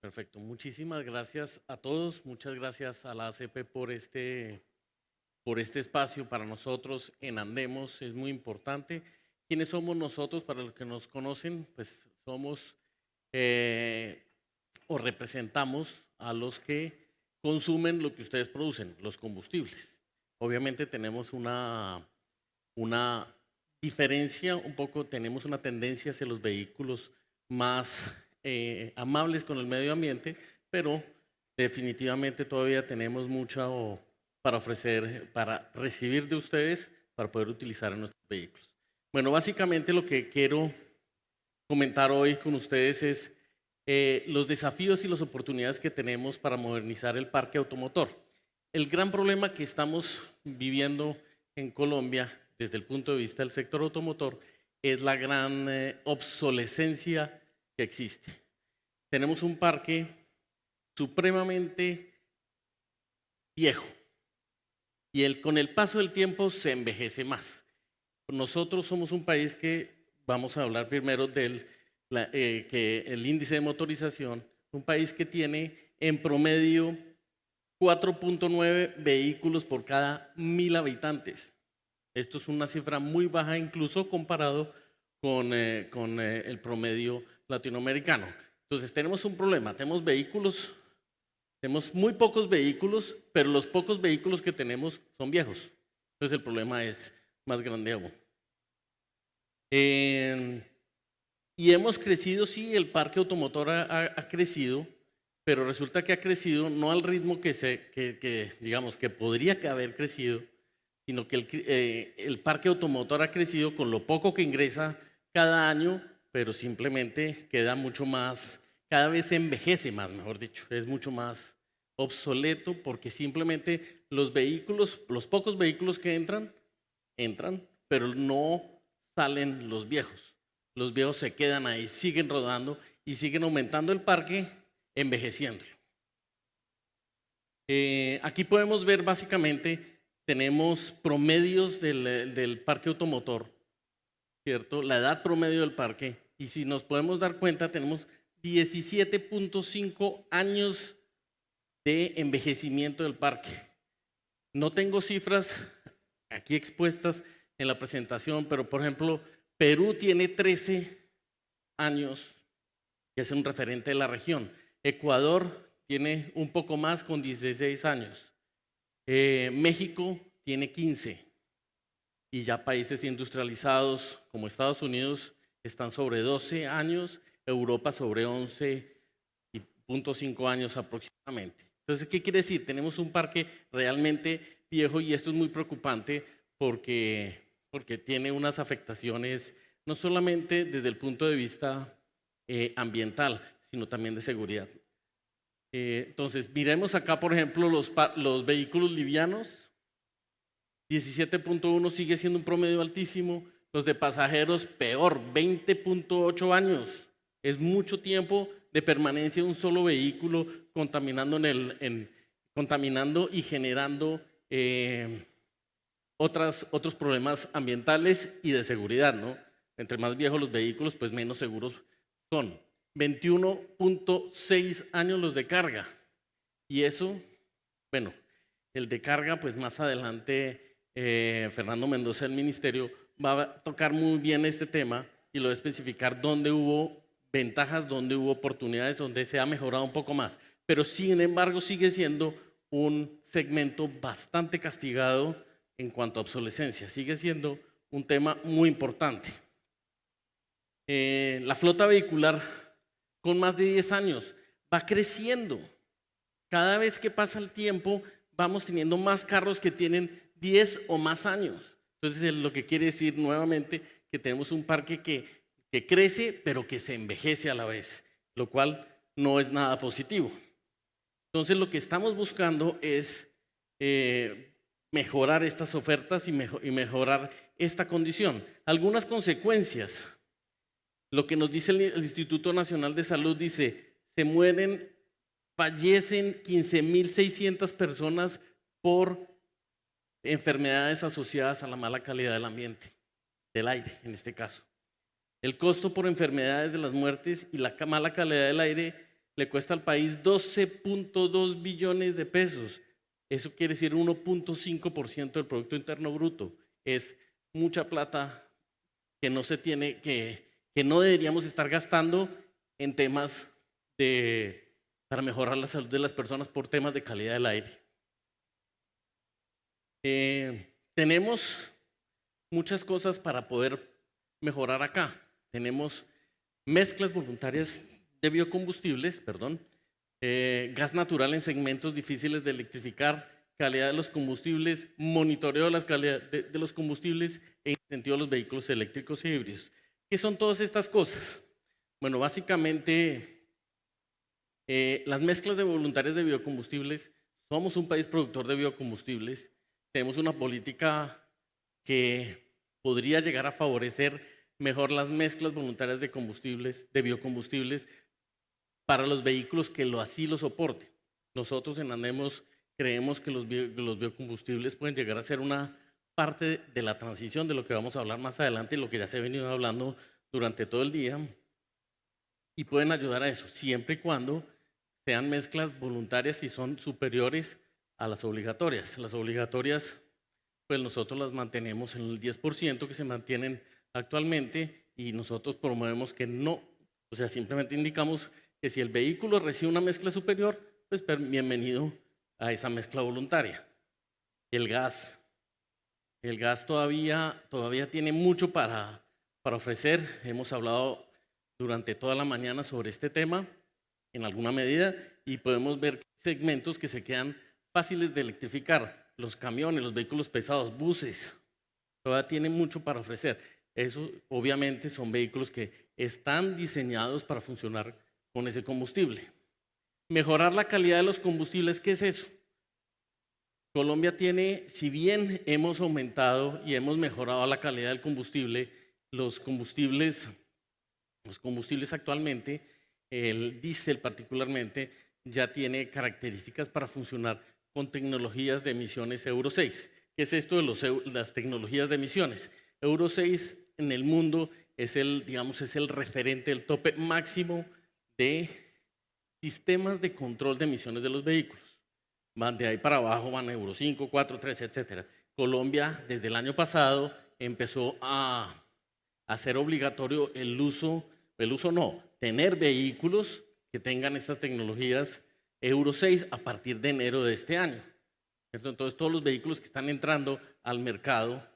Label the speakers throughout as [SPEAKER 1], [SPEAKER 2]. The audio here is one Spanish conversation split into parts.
[SPEAKER 1] Perfecto. Muchísimas gracias a todos. Muchas gracias a la ACP por este, por este espacio para nosotros en Andemos. Es muy importante. ¿Quiénes somos nosotros? Para los que nos conocen, pues somos eh, o representamos a los que consumen lo que ustedes producen, los combustibles. Obviamente tenemos una, una diferencia, un poco tenemos una tendencia hacia los vehículos más eh, amables con el medio ambiente, pero definitivamente todavía tenemos mucho para ofrecer, para recibir de ustedes, para poder utilizar en nuestros vehículos. Bueno, básicamente lo que quiero comentar hoy con ustedes es eh, los desafíos y las oportunidades que tenemos para modernizar el parque automotor. El gran problema que estamos viviendo en Colombia desde el punto de vista del sector automotor es la gran eh, obsolescencia que existe. Tenemos un parque supremamente viejo y el, con el paso del tiempo se envejece más. Nosotros somos un país que, vamos a hablar primero del eh, que el índice de motorización, un país que tiene en promedio 4.9 vehículos por cada mil habitantes. Esto es una cifra muy baja incluso comparado con, eh, con eh, el promedio latinoamericano. Entonces tenemos un problema, tenemos vehículos, tenemos muy pocos vehículos, pero los pocos vehículos que tenemos son viejos. Entonces el problema es más grande aún. y hemos crecido, sí, el parque automotor ha crecido, pero resulta que ha crecido no al ritmo que, se, que, digamos, que podría haber crecido, sino que el, eh, el, parque automotor ha crecido con lo poco que ingresa cada año, pero simplemente queda mucho más, cada vez se envejece más, mejor dicho, es mucho más obsoleto porque simplemente los vehículos, los pocos vehículos que entran, entran, pero no salen los viejos. Los viejos se quedan ahí, siguen rodando y siguen aumentando el parque envejeciendo. Eh, aquí podemos ver básicamente, tenemos promedios del, del, parque automotor, ¿cierto? La edad promedio del parque. Y si nos podemos dar cuenta, tenemos 17.5 años de envejecimiento del parque. No tengo cifras aquí expuestas en la presentación, pero por ejemplo, Perú tiene 13 años, que es un referente de la región. Ecuador tiene un poco más con 16 años. Eh, México tiene 15. Y ya países industrializados como Estados Unidos están sobre 12 años, Europa sobre 11.5 años aproximadamente. Entonces, ¿qué quiere decir? Tenemos un parque realmente viejo y esto es muy preocupante porque, porque tiene unas afectaciones no solamente desde el punto de vista eh, ambiental, sino también de seguridad. Eh, entonces, miremos acá, por ejemplo, los, los vehículos livianos. 17.1 sigue siendo un promedio altísimo. Los de pasajeros, peor, 20.8 años. Es mucho tiempo de permanencia de un solo vehículo contaminando, en el, contaminando y generando eh, otros problemas ambientales y de seguridad. ¿no? Entre más viejos los vehículos, pues menos seguros son. 21.6 años los de carga. Y eso, bueno, el de carga, pues más adelante eh, Fernando Mendoza del Ministerio va a tocar muy bien este tema y lo va a especificar dónde hubo ventajas, dónde hubo oportunidades, donde se ha mejorado un poco más. Pero sin embargo sigue siendo un segmento bastante castigado en cuanto a obsolescencia. Sigue siendo un tema muy importante. Eh, la flota vehicular con más de 10 años. Va creciendo. Cada vez que pasa el tiempo, vamos teniendo más carros que tienen 10 o más años. Entonces, lo que quiere decir nuevamente que tenemos un parque que, que crece, pero que se envejece a la vez, lo cual no es nada positivo. Entonces, lo que estamos buscando es eh, mejorar estas ofertas y, y mejorar esta condición. Algunas consecuencias lo que nos dice el Instituto Nacional de Salud dice, se mueren, fallecen 15.600 personas por enfermedades asociadas a la mala calidad del ambiente, del aire en este caso. El costo por enfermedades de las muertes y la mala calidad del aire le cuesta al país 12.2 billones de pesos. Eso quiere decir 1.5% del Producto Interno Bruto. Es mucha plata que no se tiene, que, que no deberíamos estar gastando en temas de, para mejorar la salud de las personas por temas de calidad del aire. Eh, tenemos muchas cosas para poder mejorar acá. Tenemos mezclas voluntarias de biocombustibles, perdón, eh, gas natural en segmentos difíciles de electrificar, calidad de los combustibles, monitoreo de la calidad de, los combustibles e incentivo a los vehículos eléctricos y híbridos. ¿Qué son todas estas cosas? Bueno, básicamente eh, las mezclas de voluntarias de biocombustibles, somos un país productor de biocombustibles, tenemos una política que podría llegar a favorecer mejor las mezclas voluntarias de combustibles, de biocombustibles, para los vehículos que lo, así lo soporten. Nosotros en Andemos creemos que los, los biocombustibles pueden llegar a ser una parte de la transición de lo que vamos a hablar más adelante y lo que ya se ha venido hablando durante todo el día. Y pueden ayudar a eso, siempre y cuando sean mezclas voluntarias y son superiores a las obligatorias. Las obligatorias, pues nosotros las mantenemos en el 10% que se mantienen actualmente y nosotros promovemos que no, o sea, simplemente indicamos que si el vehículo recibe una mezcla superior, pues bienvenido a esa mezcla voluntaria. El gas. El gas todavía, todavía tiene mucho para, para ofrecer. Hemos hablado durante toda la mañana sobre este tema en alguna medida y podemos ver segmentos que se quedan fáciles de electrificar. Los camiones, los vehículos pesados, buses. Todavía tienen mucho para ofrecer. Eso obviamente son vehículos que están diseñados para funcionar con ese combustible. Mejorar la calidad de los combustibles, ¿qué es eso? Colombia tiene, si bien hemos aumentado y hemos mejorado la calidad del combustible, los combustibles, los combustibles actualmente, el diésel particularmente, ya tiene características para funcionar con tecnologías de emisiones Euro 6. ¿Qué es esto de los, las tecnologías de emisiones? Euro 6 en el mundo es el, digamos, es el referente, el tope máximo de sistemas de control de emisiones de los vehículos. Van de ahí para abajo, van a Euro 5, 4, 3, etc. Colombia, desde el año pasado, empezó a hacer obligatorio el uso, el uso no, tener vehículos que tengan estas tecnologías Euro 6 a partir de enero de este año. Entonces, todos los vehículos que están entrando al mercado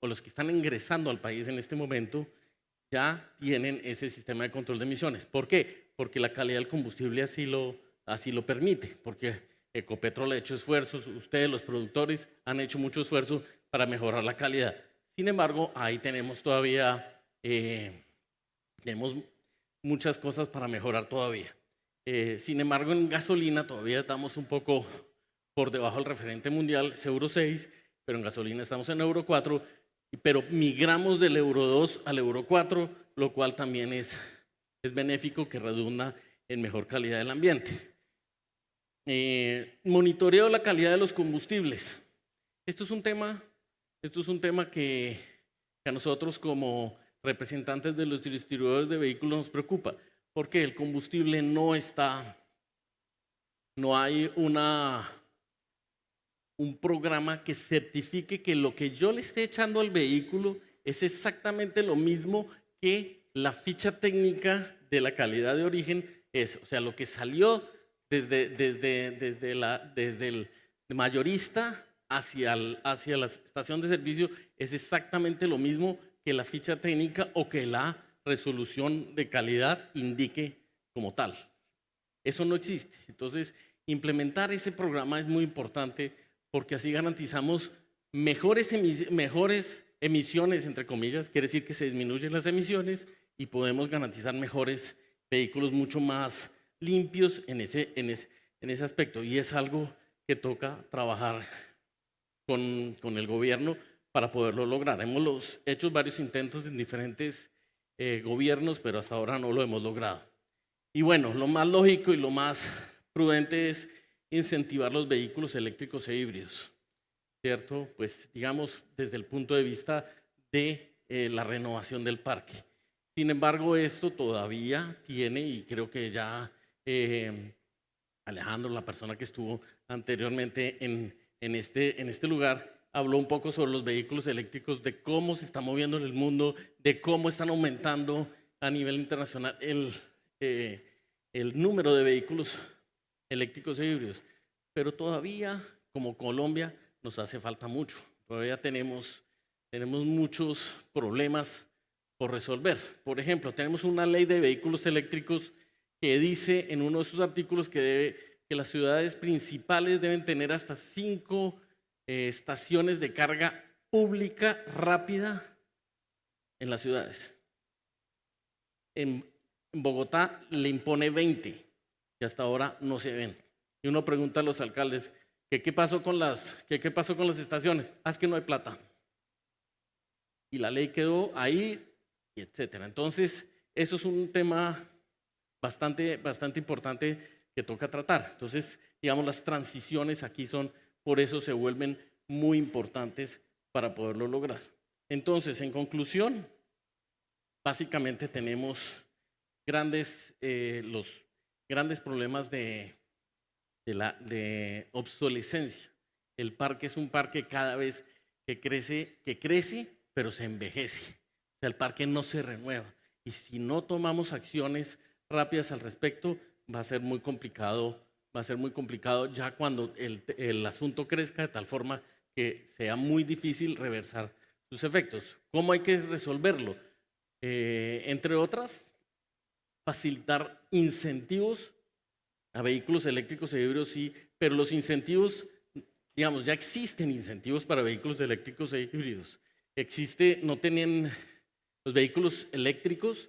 [SPEAKER 1] o los que están ingresando al país en este momento ya tienen ese sistema de control de emisiones. ¿Por qué? Porque la calidad del combustible así lo, así lo permite, porque Ecopetrol ha hecho esfuerzos, ustedes los productores han hecho mucho esfuerzo para mejorar la calidad. Sin embargo, ahí tenemos todavía, eh, tenemos muchas cosas para mejorar todavía. Eh, sin embargo, en gasolina todavía estamos un poco por debajo del referente mundial, es Euro 6, pero en gasolina estamos en Euro 4 pero migramos del euro 2 al euro 4, lo cual también es, es benéfico que redunda en mejor calidad del ambiente. Eh, monitoreo la calidad de los combustibles. Esto es un tema, esto es un tema que, que a nosotros como representantes de los distribuidores de vehículos nos preocupa, porque el combustible no está, no hay una un programa que certifique que lo que yo le esté echando al vehículo es exactamente lo mismo que la ficha técnica de la calidad de origen es. O sea, lo que salió desde, desde, desde, la, desde el mayorista hacia, hacia la estación de servicio es exactamente lo mismo que la ficha técnica o que la resolución de calidad indique como tal. Eso no existe. Entonces, implementar ese programa es muy importante porque así garantizamos mejores, mejores emisiones, entre comillas, quiere decir que se disminuyen las emisiones y podemos garantizar mejores vehículos mucho más limpios en ese, en ese, en ese aspecto. Y es algo que toca trabajar con, con el gobierno para poderlo lograr. Hemos hecho varios intentos en diferentes eh, gobiernos, pero hasta ahora no lo hemos logrado. Y bueno, lo más lógico y lo más prudente es incentivar los vehículos eléctricos e híbridos, ¿cierto? Pues digamos desde el punto de vista de eh, la renovación del parque. Sin embargo, esto todavía tiene, y creo que ya eh, Alejandro, la persona que estuvo anteriormente en, en, este, en este lugar, habló un poco sobre los vehículos eléctricos, de cómo se está moviendo en el mundo, de cómo están aumentando a nivel internacional el, eh, el número de vehículos eléctricos e híbridos. Pero todavía, como Colombia, nos hace falta mucho. Todavía tenemos, tenemos muchos problemas por resolver. Por ejemplo, tenemos una ley de vehículos eléctricos que dice en uno de sus artículos que, debe, que las ciudades principales deben tener hasta cinco eh, estaciones de carga pública rápida en las ciudades. En, Bogotá le impone 20 y hasta ahora no se ven. Y uno pregunta a los alcaldes, ¿qué, qué pasó, con las, qué, qué pasó con las estaciones? Ah, es que no hay plata. Y la ley quedó ahí, y etcétera. Entonces, eso es un tema bastante, bastante importante que toca tratar. Entonces, digamos, las transiciones aquí son por eso se vuelven muy importantes para poderlo lograr. Entonces, en conclusión, básicamente tenemos grandes, eh, los grandes problemas de, de, obsolescencia. El parque es un parque cada vez que crece, que crece, pero se envejece. O sea, el parque no se renueva. Y si no tomamos acciones rápidas al respecto, va a ser muy complicado va a ser muy complicado ya cuando el, asunto crezca de tal forma que sea muy difícil reversar sus efectos. ¿Cómo hay que resolverlo? Eh, entre otras, facilitar incentivos a vehículos eléctricos e híbridos, sí, pero los incentivos, digamos, ya existen incentivos para vehículos eléctricos e híbridos. Existe, no tenían, los vehículos eléctricos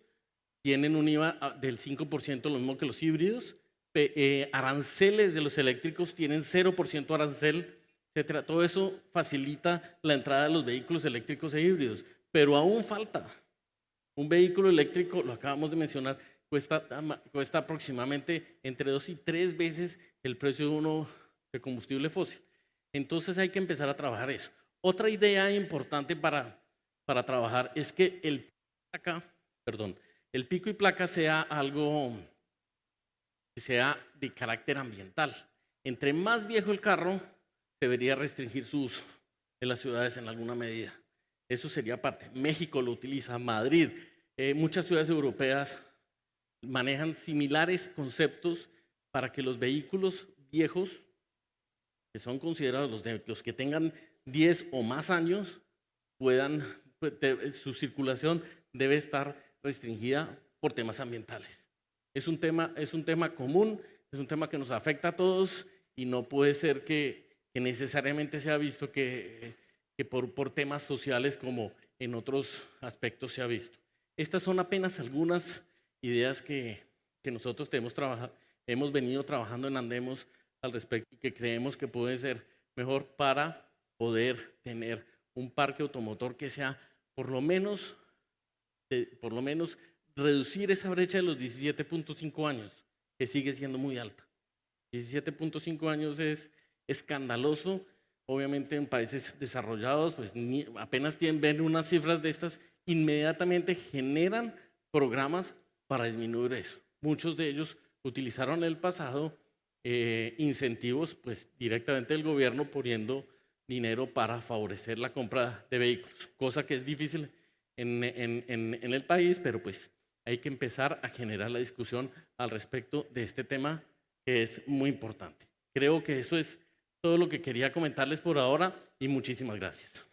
[SPEAKER 1] tienen un IVA del 5%, lo mismo que los híbridos, eh, aranceles de los eléctricos tienen 0% arancel, etcétera. Todo eso facilita la entrada de los vehículos eléctricos e híbridos, pero aún falta. Un vehículo eléctrico, lo acabamos de mencionar, cuesta, cuesta aproximadamente entre dos y tres veces el precio de uno de combustible fósil. Entonces hay que empezar a trabajar eso. Otra idea importante para, para trabajar es que el, perdón, el pico y placa sea algo que sea de carácter ambiental. Entre más viejo el carro, debería restringir su uso en las ciudades en alguna medida. Eso sería parte. México lo utiliza, Madrid, eh, muchas ciudades europeas manejan similares conceptos para que los vehículos viejos, que son considerados los, los que tengan 10 o más años, puedan, pues, su circulación debe estar restringida por temas ambientales. Es un tema, es un tema común, es un tema que nos afecta a todos y no puede ser que, necesariamente se ha visto que, por, por temas sociales como en otros aspectos se ha visto. Estas son apenas algunas ideas que, que nosotros tenemos hemos venido trabajando en Andemos al respecto y que creemos que puede ser mejor para poder tener un parque automotor que sea por lo menos, por lo menos reducir esa brecha de los 17.5 años, que sigue siendo muy alta. 17.5 años es escandaloso. Obviamente en países desarrollados, pues apenas tienen, ven unas cifras de estas, inmediatamente generan programas para disminuir eso. Muchos de ellos utilizaron en el pasado eh, incentivos pues directamente del gobierno poniendo dinero para favorecer la compra de vehículos, cosa que es difícil en, en, en el país, pero pues hay que empezar a generar la discusión al respecto de este tema que es muy importante. Creo que eso es todo lo que quería comentarles por ahora y muchísimas gracias.